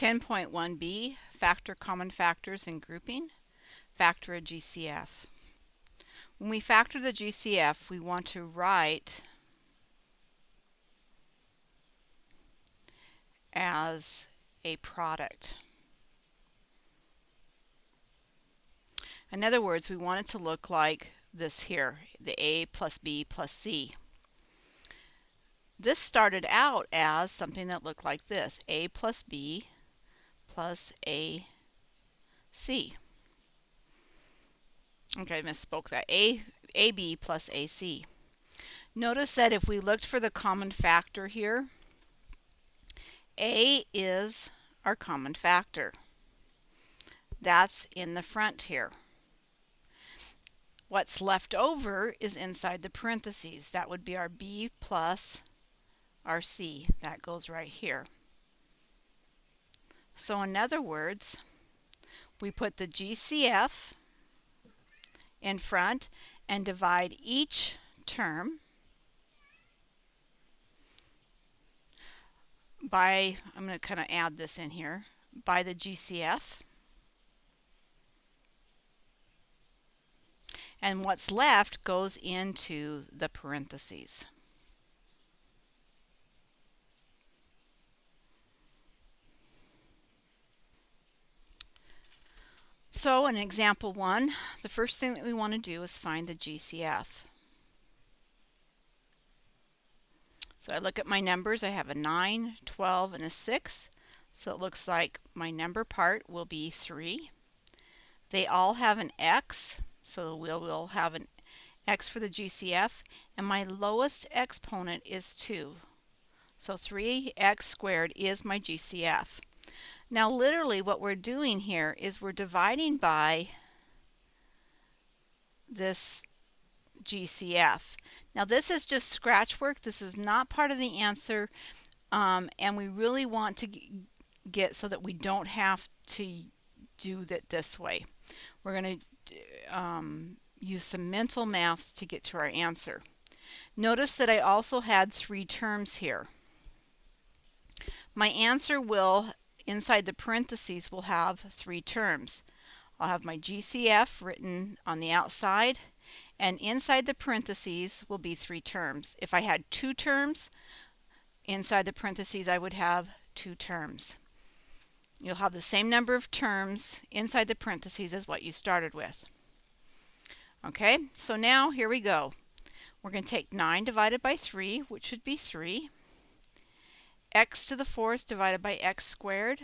10.1b, factor common factors and grouping, factor a GCF. When we factor the GCF, we want to write as a product. In other words, we want it to look like this here, the A plus B plus C. This started out as something that looked like this, A plus B plus AC. Okay, I misspoke that. A, AB plus AC. Notice that if we looked for the common factor here, A is our common factor. That's in the front here. What's left over is inside the parentheses. That would be our B plus our C. That goes right here. So in other words, we put the GCF in front and divide each term by, I'm going to kind of add this in here, by the GCF. And what's left goes into the parentheses. So in example one, the first thing that we want to do is find the GCF. So I look at my numbers, I have a 9, 12, and a 6. So it looks like my number part will be 3. They all have an x, so we'll, we'll have an x for the GCF, and my lowest exponent is 2. So 3x squared is my GCF. Now literally what we're doing here is we're dividing by this GCF. Now this is just scratch work. This is not part of the answer um, and we really want to get so that we don't have to do that this way. We're going to um, use some mental maths to get to our answer. Notice that I also had three terms here. My answer will inside the parentheses will have three terms. I'll have my GCF written on the outside and inside the parentheses will be three terms. If I had two terms, inside the parentheses I would have two terms. You'll have the same number of terms inside the parentheses as what you started with. Okay, so now here we go. We're going to take 9 divided by 3, which should be 3 x to the fourth divided by x squared,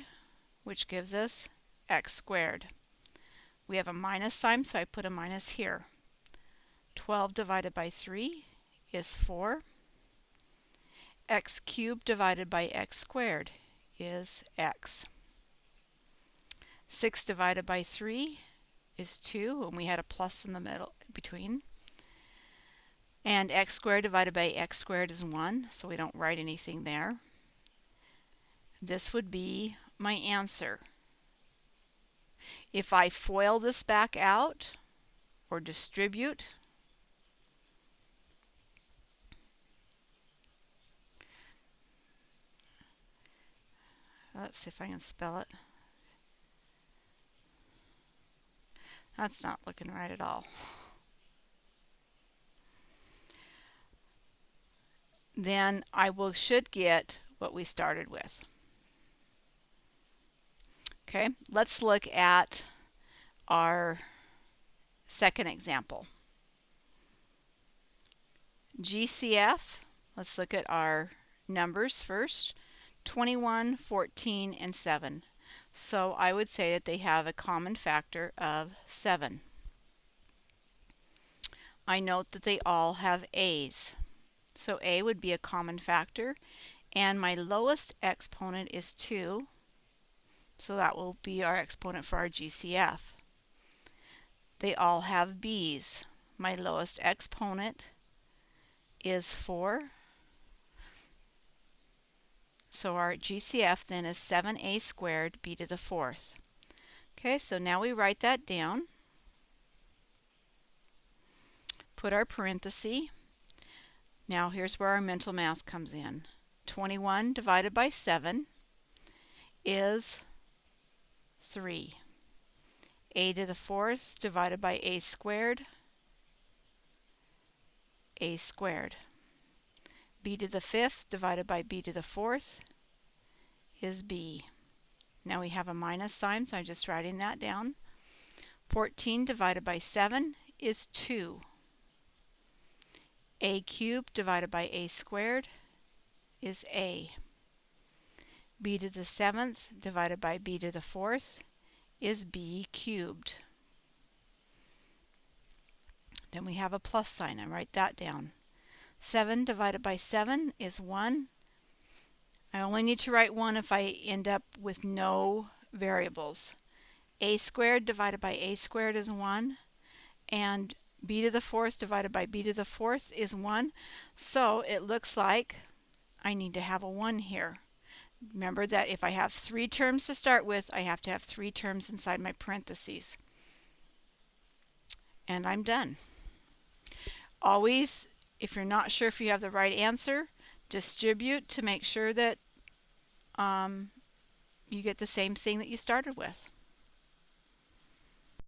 which gives us x squared. We have a minus sign, so I put a minus here. 12 divided by 3 is 4. x cubed divided by x squared is x. 6 divided by 3 is 2, and we had a plus in the middle between. And x squared divided by x squared is 1, so we don't write anything there. This would be my answer. If I FOIL this back out or distribute, let's see if I can spell it. That's not looking right at all. Then I will should get what we started with. Okay, let's look at our second example. GCF, let's look at our numbers first, 21, 14, and 7. So I would say that they have a common factor of 7. I note that they all have A's. So A would be a common factor, and my lowest exponent is 2, so that will be our exponent for our GCF. They all have B's. My lowest exponent is 4. So our GCF then is 7a squared b to the fourth. Okay, so now we write that down. Put our parenthesis. Now here's where our mental math comes in. 21 divided by 7 is 3. a to the fourth divided by a squared, a squared. b to the fifth divided by b to the fourth is b. Now we have a minus sign, so I'm just writing that down. 14 divided by 7 is 2. a cubed divided by a squared is a. b to the seventh divided by b to the fourth is b cubed. Then we have a plus sign. I write that down. 7 divided by 7 is 1. I only need to write 1 if I end up with no variables. a squared divided by a squared is 1. And b to the fourth divided by b to the fourth is 1. So it looks like I need to have a 1 here. Remember that if I have three terms to start with, I have to have three terms inside my parentheses. And I'm done. Always, if you're not sure if you have the right answer, distribute to make sure that um, you get the same thing that you started with.